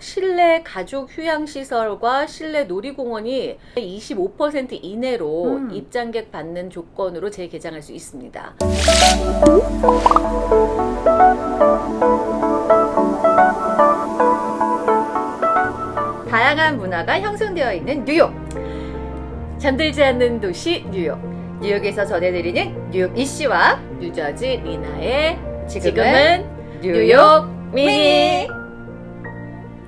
실내 가족 휴양시설과 실내 놀이공원이 25% 이내로 음. 입장객 받는 조건으로 재개장할 수 있습니다. 다양한 문화가 형성되어 있는 뉴욕. 잠들지 않는 도시 뉴욕. 뉴욕에서 전해드리는 뉴욕 이씨와 뉴저지 리나의 지금은 뉴욕 미니.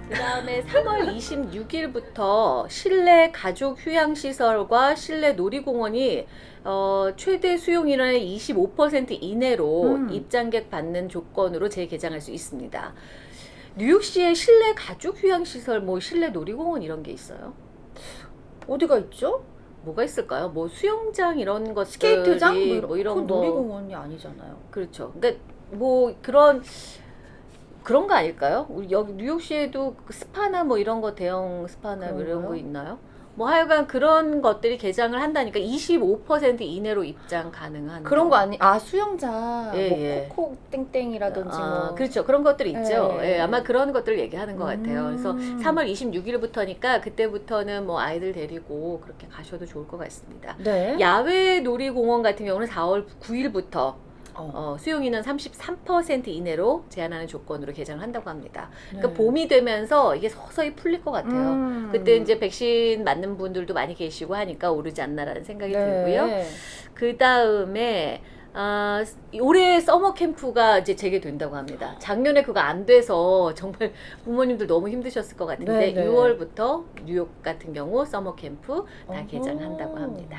그 다음에 3월 26일부터 실내 가족 휴양시설과 실내 놀이공원이 어, 최대 수용 인원의 25% 이내로 음. 입장객 받는 조건으로 재개장할 수 있습니다. 뉴욕시의 실내 가족 휴양시설, 뭐 실내 놀이공원 이런 게 있어요? 어디가 있죠? 뭐가 있을까요? 뭐 수영장 이런 것들이 스케이트장? 뭐 이런, 뭐 이런 거 놀이공원이 아니잖아요. 그렇죠. 그러니까 뭐 그런 그런 거 아닐까요? 우리 여기 뉴욕시에도 그 스파나 뭐 이런 거 대형 스파나 뭐 이런? 거 있나요? 뭐 하여간 그런 것들이 개장을 한다니까 25% 이내로 입장 가능한 그런 거 아니? 아 수영장, 예, 뭐 예. 코코 땡땡이라든지 아, 뭐. 그렇죠. 그런 것들이 있죠. 예. 예, 아마 그런 것들을 얘기하는 것 같아요. 그래서 음. 3월 26일부터니까 그때부터는 뭐 아이들 데리고 그렇게 가셔도 좋을 것 같습니다. 네. 야외 놀이공원 같은 경우는 4월 9일부터 어. 어, 수용인원 33% 이내로 제한하는 조건으로 개장을 한다고 합니다. 그러니까 네. 봄이 되면서 이게 서서히 풀릴 것 같아요. 음. 그때 이제 백신 맞는 분들도 많이 계시고 하니까 오르지 않나라는 생각이 네. 들고요. 그 다음에 아, 올해 summer camp가 이제 재개된다고 합니다. 작년에 그거 안 돼서 정말 부모님들 너무 힘드셨을 것 같은데 네, 네. 6월부터 뉴욕 같은 경우 summer camp 다. 개장한다고 합니다.